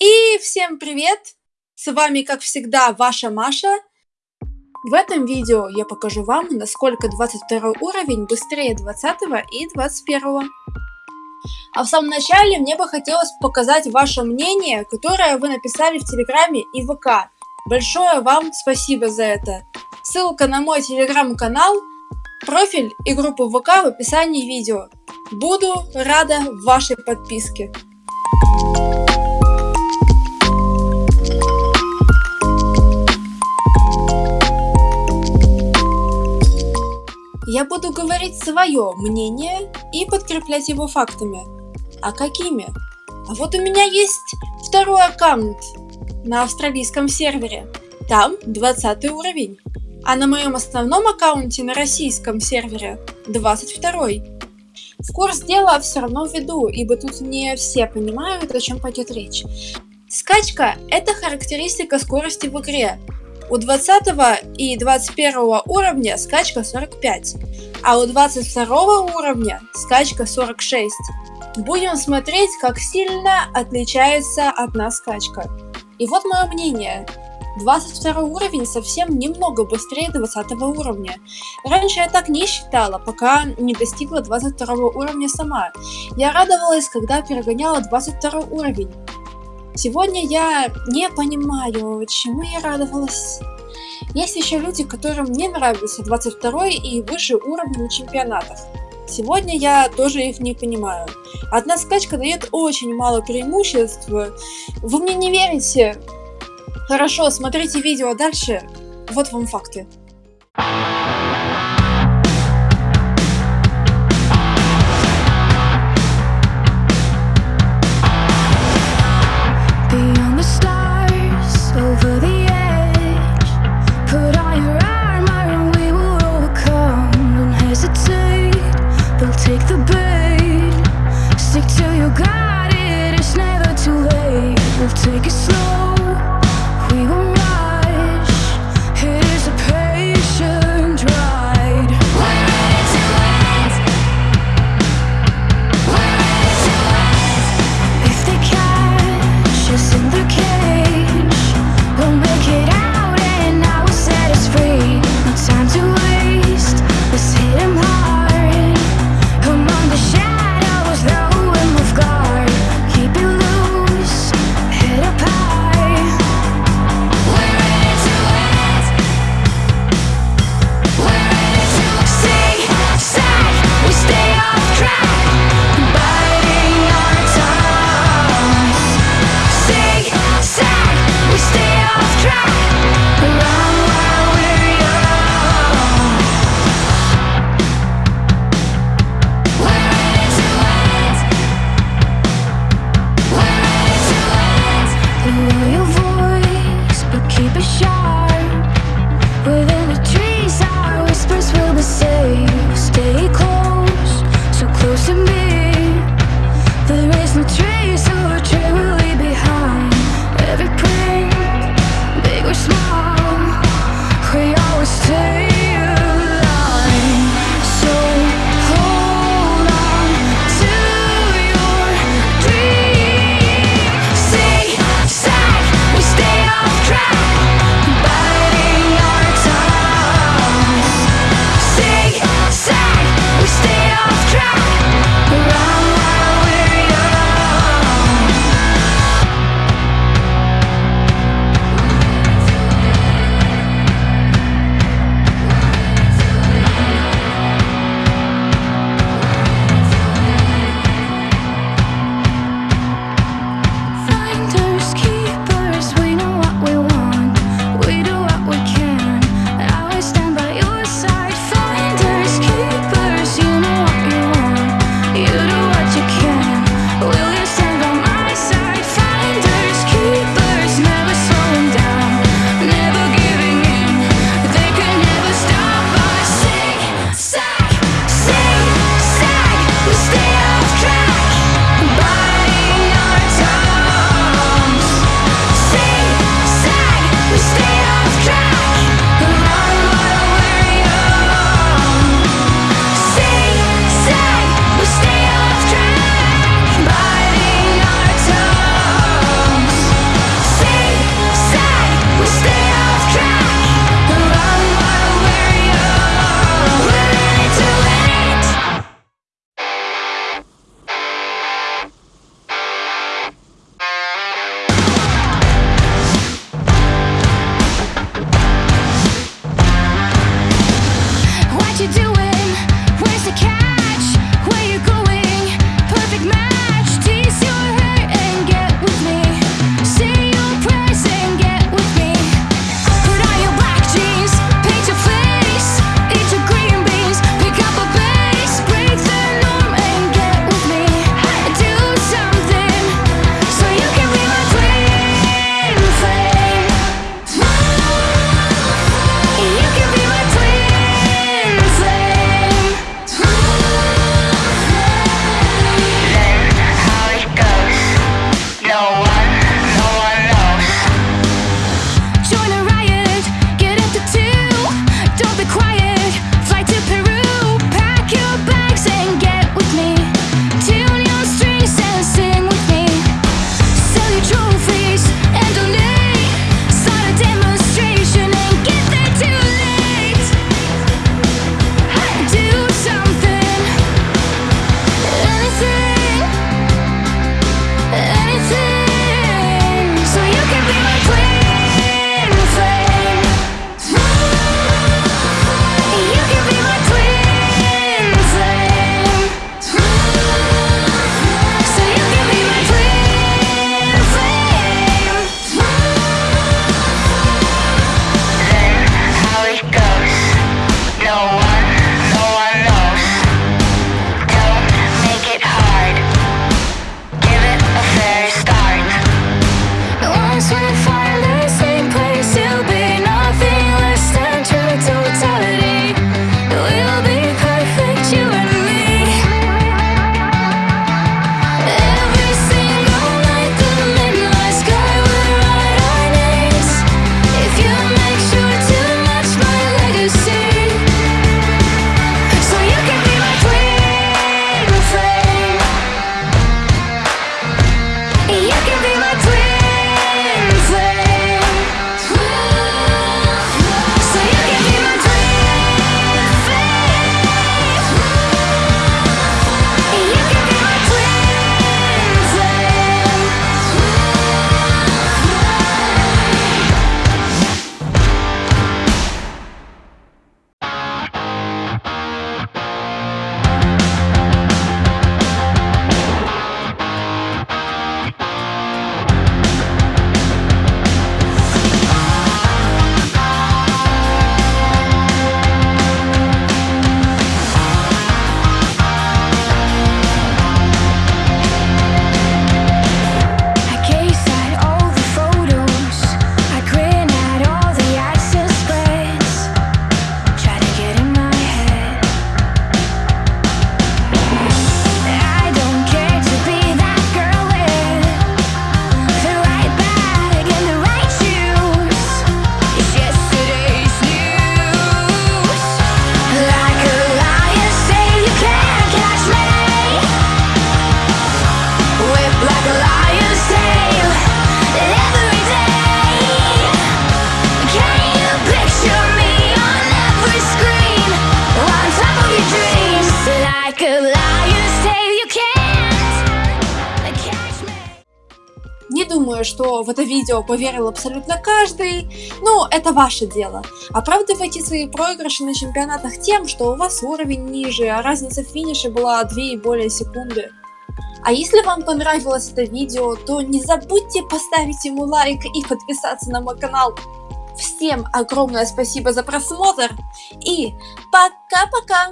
И всем привет! С вами, как всегда, ваша Маша. В этом видео я покажу вам, насколько 22 уровень быстрее 20 и 21. А в самом начале мне бы хотелось показать ваше мнение, которое вы написали в Телеграме и ВК. Большое вам спасибо за это. Ссылка на мой телеграм-канал, профиль и группу ВК в описании видео. Буду рада вашей подписке. Я буду говорить свое мнение и подкреплять его фактами. А какими? А вот у меня есть второй аккаунт на австралийском сервере. Там 20 уровень. А на моем основном аккаунте на российском сервере 22. В курс дела все равно введу, ибо тут не все понимают, о чем пойдет речь. Скачка – это характеристика скорости в игре, у 20 и 21 уровня скачка 45, а у 22 уровня скачка 46. Будем смотреть, как сильно отличается одна скачка. И вот мое мнение. 22 уровень совсем немного быстрее 20 уровня. Раньше я так не считала, пока не достигла 22 уровня сама. Я радовалась, когда перегоняла 22 уровень. Сегодня я не понимаю, чему я радовалась. Есть еще люди, которым не нравится 22 и выше уровня на чемпионатах. Сегодня я тоже их не понимаю. Одна скачка дает очень мало преимуществ. Вы мне не верите? Хорошо, смотрите видео дальше. Вот вам факты. Keep it думаю, что в это видео поверил абсолютно каждый. Ну, это ваше дело. Оправдывайте свои проигрыши на чемпионатах тем, что у вас уровень ниже, а разница в финише была 2 и более секунды. А если вам понравилось это видео, то не забудьте поставить ему лайк и подписаться на мой канал. Всем огромное спасибо за просмотр и пока-пока!